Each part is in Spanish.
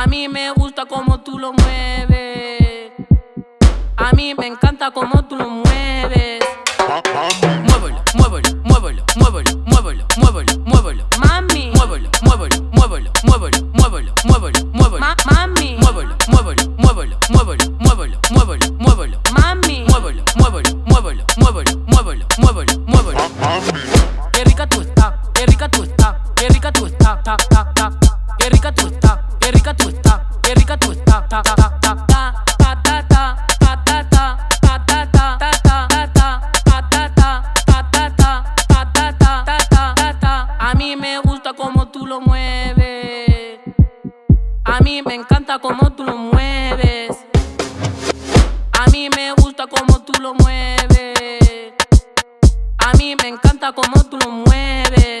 A mí me gusta como tú lo mueves. A mí me encanta como tú lo mueves. Muévelo, muévelo, muévelo, muévelo, muévelo, muévelo, muévelo. Mami, Muévelo, muévelo, muévelo, muévelo, muévelo, muévelo, muévelo. ma- mami, Muévelo, muévelo, muévelo, muévelo, muévelo, muévelo, muévelo. mami. Muévelo, muévelo, muévelo, muévelo, muévelo, muévelo, muévelo. Qué rica tú estás, qué rica tú estás, qué rica tú estás, ta, ta, ta. Qué rica tú estás, rica tú estás, qué rica tú estás, ta, ta, ta, ta, ta, patata, patata, patata, ta, ta, patata, patata, patata, ta, ta, ta. A mí me gusta como tú lo mueves. A mí me encanta como tú lo mueves. A mí me gusta como tú lo mueves. A mí me encanta como tú lo mueves.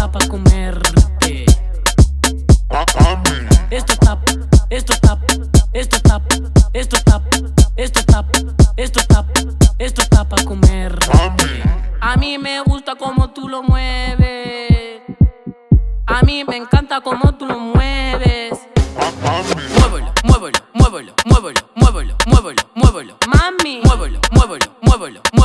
está para comerte. Esto está, esto está, esto está, esto está, esto está, esto está, esto está para comer. A mí me gusta como tú lo mueves. A mí me encanta como tú lo mueves. Muévelo, muévelo, muévelo, muévelo, muévelo, muévelo, muévelo. Mami, muévelo, muévelo, muévelo.